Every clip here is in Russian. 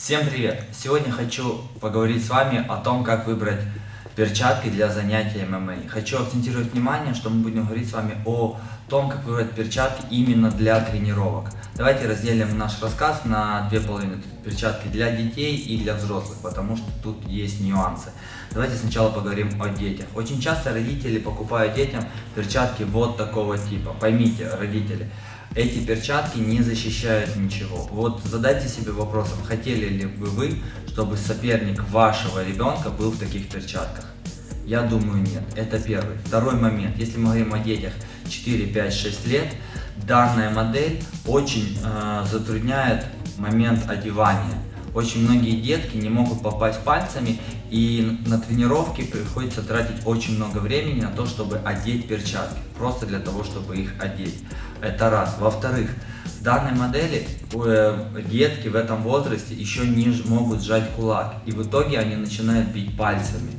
Всем привет! Сегодня хочу поговорить с вами о том, как выбрать перчатки для занятия ММА. Хочу акцентировать внимание, что мы будем говорить с вами о том, как выбрать перчатки именно для тренировок. Давайте разделим наш рассказ на две половины. Перчатки для детей и для взрослых, потому что тут есть нюансы. Давайте сначала поговорим о детях. Очень часто родители покупают детям перчатки вот такого типа. Поймите, родители, эти перчатки не защищают ничего. Вот задайте себе вопросом, хотели ли бы вы, чтобы соперник вашего ребенка был в таких перчатках? Я думаю нет. Это первый. Второй момент. Если мы говорим о детях 4, 5, 6 лет, данная модель очень э, затрудняет момент одевания. Очень многие детки не могут попасть пальцами и на тренировке приходится тратить очень много времени на то, чтобы одеть перчатки. Просто для того, чтобы их одеть. Это раз. Во-вторых, в данной модели э, детки в этом возрасте еще не могут сжать кулак. И в итоге они начинают бить пальцами,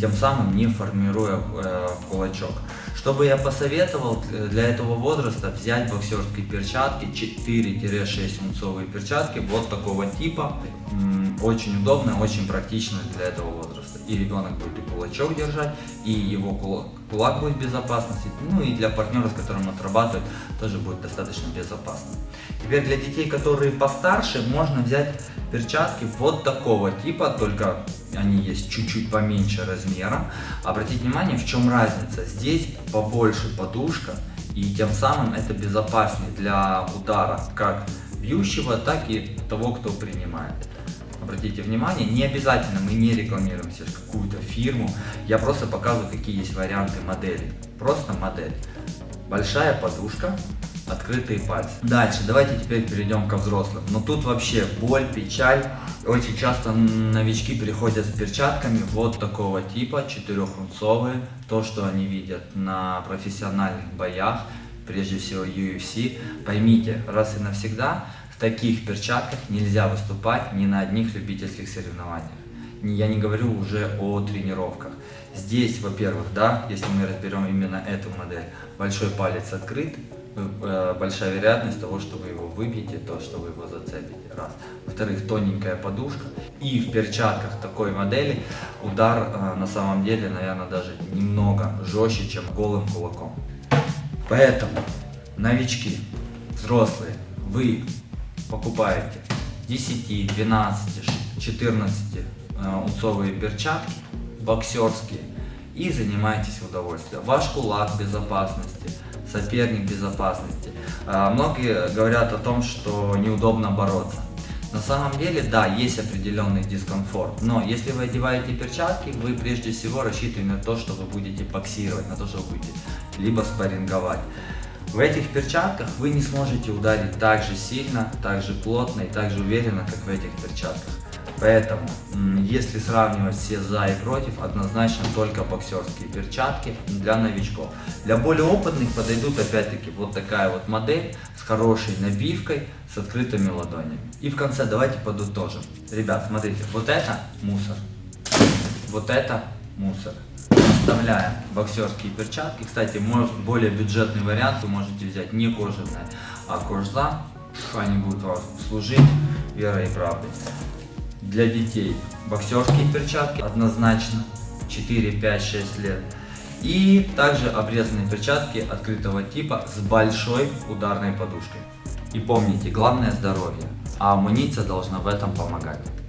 тем самым не формируя э, кулачок. Что бы я посоветовал для этого возраста, взять боксерские перчатки, 4-6 унцовые перчатки, вот такого типа. Очень удобно, очень практично для этого возраста. И ребенок будет и кулачок держать, и его кулак будет в безопасности. Ну и для партнера, с которым отрабатывает, тоже будет достаточно безопасно. Теперь для детей, которые постарше, можно взять перчатки вот такого типа, только они есть чуть-чуть поменьше размером. Обратите внимание, в чем разница. Здесь побольше подушка, и тем самым это безопаснее для удара как бьющего, так и того, кто принимает. Обратите внимание, не обязательно мы не рекламируем сейчас какую-то фирму, я просто показываю, какие есть варианты модели. Просто модель. Большая подушка, открытые пальцы. Дальше, давайте теперь перейдем ко взрослым. Но тут вообще боль, печаль. Очень часто новички приходят с перчатками вот такого типа, четырехунцовые. То, что они видят на профессиональных боях, прежде всего UFC. Поймите, раз и навсегда, в таких перчатках нельзя выступать ни на одних любительских соревнованиях. Я не говорю уже о тренировках. Здесь, во-первых, да, если мы разберем именно эту модель, большой палец открыт, большая вероятность того, что вы его выбьете, то, что вы его зацепите. Раз. Во-вторых, тоненькая подушка. И в перчатках такой модели удар э, на самом деле, наверное, даже немного жестче, чем голым кулаком. Поэтому, новички, взрослые, вы покупаете 10, 12, 14 унцовые перчатки, боксерские, и занимаетесь в удовольствие. Ваш кулак безопасности, соперник безопасности. А, многие говорят о том, что неудобно бороться. На самом деле, да, есть определенный дискомфорт, но если вы одеваете перчатки, вы прежде всего рассчитываете на то, что вы будете боксировать, на то, что вы будете либо спарринговать. В этих перчатках вы не сможете ударить так же сильно, так же плотно и так же уверенно, как в этих перчатках. Поэтому, если сравнивать все за и против, однозначно только боксерские перчатки для новичков. Для более опытных подойдут опять-таки вот такая вот модель с хорошей набивкой, с открытыми ладонями. И в конце давайте подытожим. Ребят, смотрите, вот это мусор, вот это мусор. Оставляем боксерские перчатки. Кстати, более бюджетный вариант вы можете взять не кожаные, а кожзам. Они будут вам служить верой и правдой для детей. Боксерские перчатки однозначно 4, 5, 6 лет. И также обрезанные перчатки открытого типа с большой ударной подушкой. И помните, главное здоровье, а амуниция должна в этом помогать.